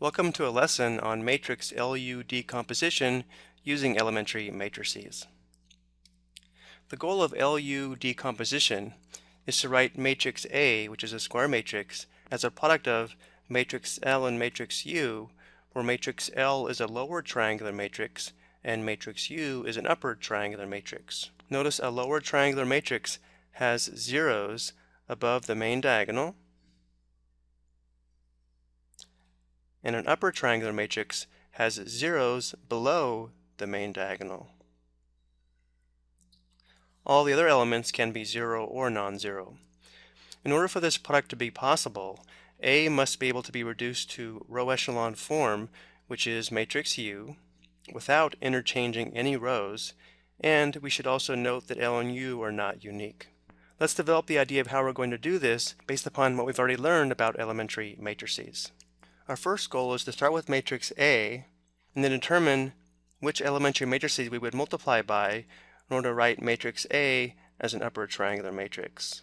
Welcome to a lesson on matrix LU decomposition using elementary matrices. The goal of LU decomposition is to write matrix A, which is a square matrix, as a product of matrix L and matrix U, where matrix L is a lower triangular matrix and matrix U is an upper triangular matrix. Notice a lower triangular matrix has zeros above the main diagonal and an upper triangular matrix has zeros below the main diagonal. All the other elements can be zero or non-zero. In order for this product to be possible, A must be able to be reduced to row echelon form, which is matrix U, without interchanging any rows, and we should also note that L and U are not unique. Let's develop the idea of how we're going to do this based upon what we've already learned about elementary matrices. Our first goal is to start with matrix A and then determine which elementary matrices we would multiply by in order to write matrix A as an upper triangular matrix.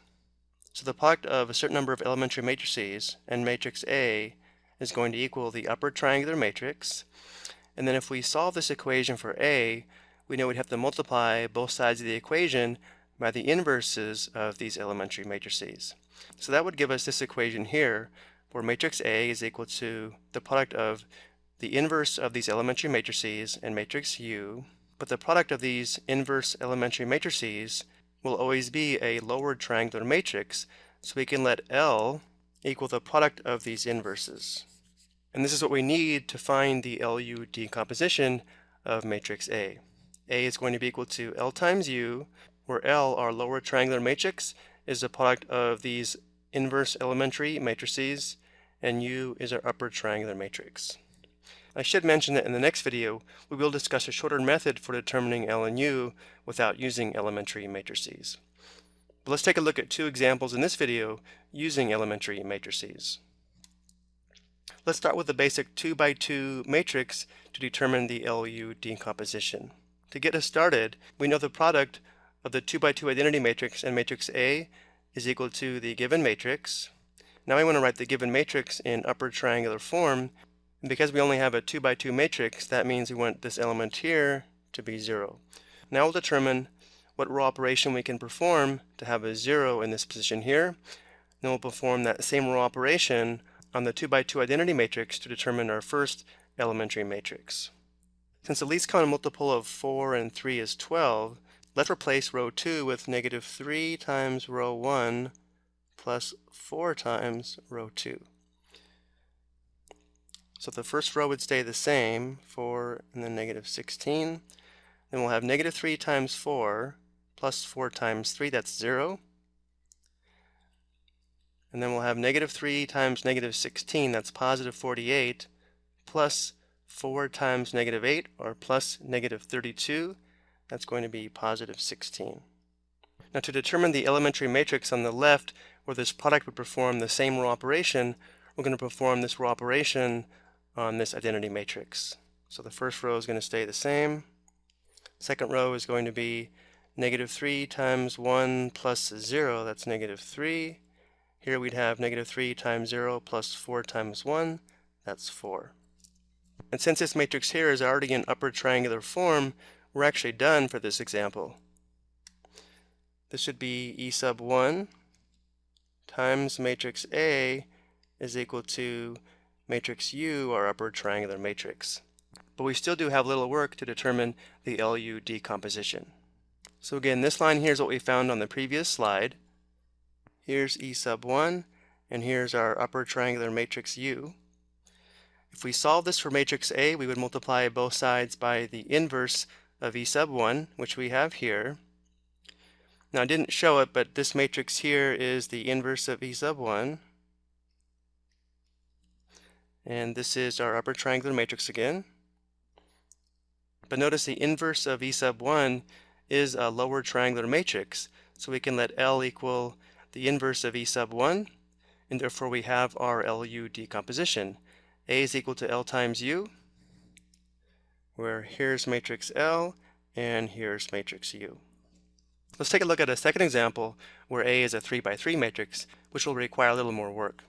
So the product of a certain number of elementary matrices and matrix A is going to equal the upper triangular matrix. And then if we solve this equation for A, we know we'd have to multiply both sides of the equation by the inverses of these elementary matrices. So that would give us this equation here, where matrix A is equal to the product of the inverse of these elementary matrices and matrix U, but the product of these inverse elementary matrices will always be a lower triangular matrix, so we can let L equal the product of these inverses. And this is what we need to find the LU decomposition of matrix A. A is going to be equal to L times U, where L, our lower triangular matrix, is the product of these inverse elementary matrices and U is our upper triangular matrix. I should mention that in the next video, we will discuss a shorter method for determining L and U without using elementary matrices. But let's take a look at two examples in this video using elementary matrices. Let's start with the basic 2 by 2 matrix to determine the LU decomposition. To get us started, we know the product of the 2 by 2 identity matrix and matrix A is equal to the given matrix, now we want to write the given matrix in upper triangular form. And because we only have a 2 by 2 matrix, that means we want this element here to be 0. Now we'll determine what row operation we can perform to have a 0 in this position here. Then we'll perform that same row operation on the 2 by 2 identity matrix to determine our first elementary matrix. Since the least common multiple of 4 and 3 is 12, let's replace row 2 with negative 3 times row 1 plus 4 times row 2. So the first row would stay the same, 4 and then negative 16. Then we'll have negative 3 times 4 plus 4 times 3, that's 0. And then we'll have negative 3 times negative 16, that's positive 48, plus 4 times negative 8, or plus negative 32, that's going to be positive 16. Now to determine the elementary matrix on the left, where this product would perform the same row operation, we're going to perform this row operation on this identity matrix. So the first row is going to stay the same. Second row is going to be negative 3 times 1 plus 0, that's negative 3. Here we'd have negative 3 times 0 plus 4 times 1, that's 4. And since this matrix here is already in upper triangular form, we're actually done for this example. This should be E sub 1 times matrix A is equal to matrix U, our upper triangular matrix. But we still do have little work to determine the LU decomposition. So again, this line here is what we found on the previous slide. Here's E sub 1, and here's our upper triangular matrix U. If we solve this for matrix A, we would multiply both sides by the inverse of E sub 1, which we have here. Now I didn't show it, but this matrix here is the inverse of E sub 1. And this is our upper triangular matrix again. But notice the inverse of E sub 1 is a lower triangular matrix. So we can let L equal the inverse of E sub 1, and therefore we have our LU decomposition. A is equal to L times U, where here's matrix L, and here's matrix U. Let's take a look at a second example where A is a 3 by 3 matrix, which will require a little more work.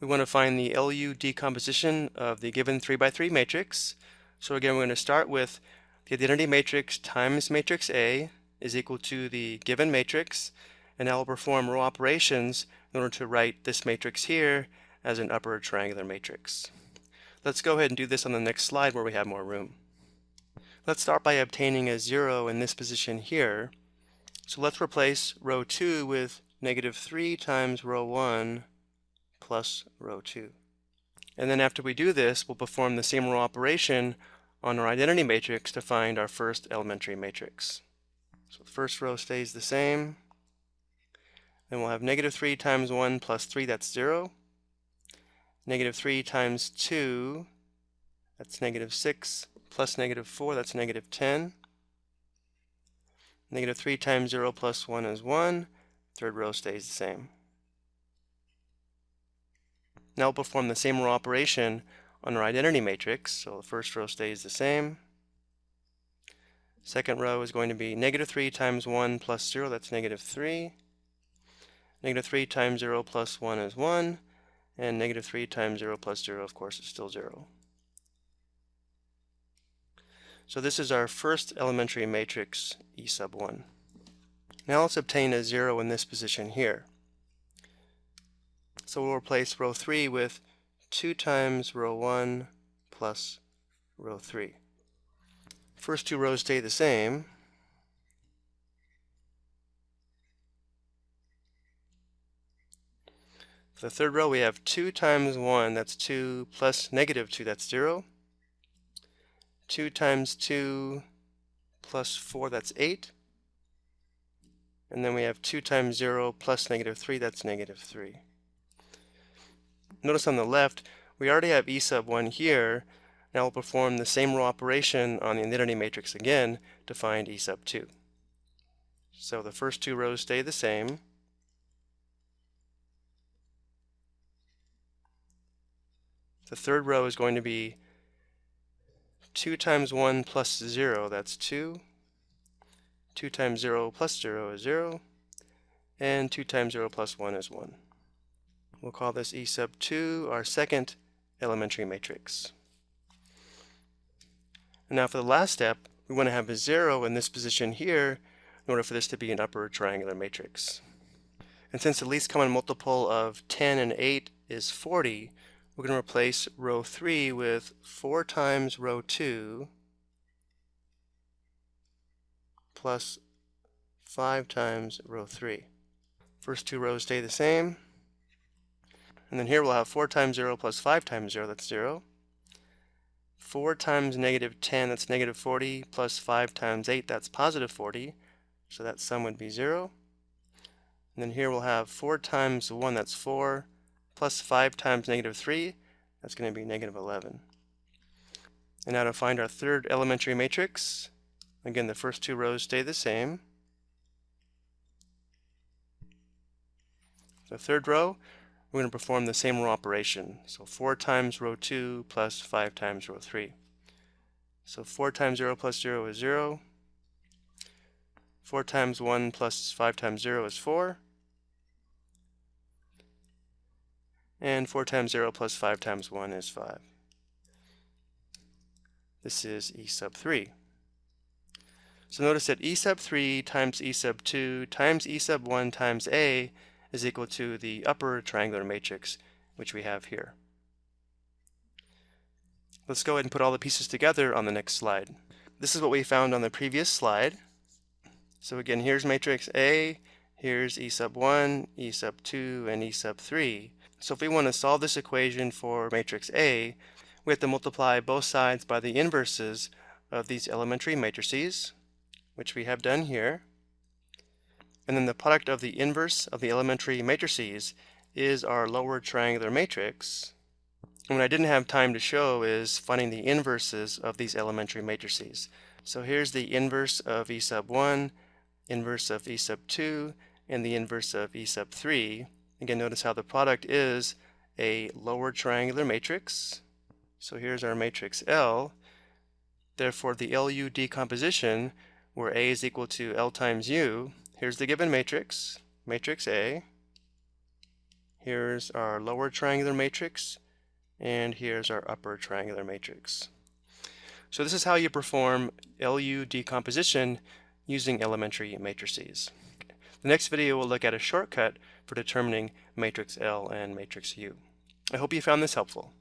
we want to find the LU decomposition of the given 3 by 3 matrix. So again, we're going to start with the identity matrix times matrix A is equal to the given matrix, and now we'll perform row operations in order to write this matrix here as an upper triangular matrix. Let's go ahead and do this on the next slide where we have more room. Let's start by obtaining a 0 in this position here. So let's replace row 2 with negative 3 times row 1 plus row 2. And then after we do this, we'll perform the same row operation on our identity matrix to find our first elementary matrix. So the first row stays the same. Then we'll have negative 3 times 1 plus 3, that's 0. Negative 3 times 2, that's negative 6, plus negative 4, that's negative 10. Negative 3 times 0 plus 1 is 1. Third row stays the same. Now we'll perform the same row operation on our identity matrix. So the first row stays the same. Second row is going to be negative 3 times 1 plus 0, that's negative 3. Negative 3 times 0 plus 1 is 1. And negative 3 times 0 plus 0, of course, is still 0. So this is our first elementary matrix, E sub 1. Now let's obtain a 0 in this position here. So we'll replace row 3 with 2 times row 1 plus row 3. First two rows stay the same. The third row we have 2 times 1, that's 2, plus negative 2, that's 0. 2 times 2 plus 4, that's 8. And then we have 2 times 0 plus negative 3, that's negative 3. Notice on the left, we already have E sub 1 here. Now we'll perform the same row operation on the identity matrix again to find E sub 2. So the first two rows stay the same. The third row is going to be 2 times 1 plus 0, that's 2. 2 times 0 plus 0 is 0. And 2 times 0 plus 1 is 1. We'll call this E sub 2 our second elementary matrix. And now for the last step, we want to have a 0 in this position here in order for this to be an upper triangular matrix. And since the least common multiple of 10 and 8 is 40, we're going to replace row 3 with 4 times row 2 plus 5 times row 3. First two rows stay the same. And then here we'll have 4 times 0 plus 5 times 0, that's 0. 4 times negative 10, that's negative 40, plus 5 times 8, that's positive 40. So that sum would be 0. And then here we'll have 4 times 1, that's 4, plus 5 times negative 3, that's going to be negative 11. And now to find our third elementary matrix, again the first two rows stay the same. The third row, we're going to perform the same row operation. So 4 times row 2 plus 5 times row 3. So 4 times 0 plus 0 is 0. 4 times 1 plus 5 times 0 is 4. And 4 times 0 plus 5 times 1 is 5. This is E sub 3. So notice that E sub 3 times E sub 2 times E sub 1 times A is equal to the upper triangular matrix, which we have here. Let's go ahead and put all the pieces together on the next slide. This is what we found on the previous slide. So again, here's matrix A, here's E sub 1, E sub 2, and E sub 3. So if we want to solve this equation for matrix A, we have to multiply both sides by the inverses of these elementary matrices, which we have done here. And then the product of the inverse of the elementary matrices is our lower triangular matrix. And what I didn't have time to show is finding the inverses of these elementary matrices. So here's the inverse of E sub 1, inverse of E sub 2, and the inverse of E sub 3. Again, notice how the product is a lower triangular matrix. So here's our matrix L. Therefore, the LU decomposition, where A is equal to L times U, here's the given matrix, matrix A. Here's our lower triangular matrix, and here's our upper triangular matrix. So this is how you perform LU decomposition using elementary matrices. The next video will look at a shortcut for determining matrix L and matrix U. I hope you found this helpful.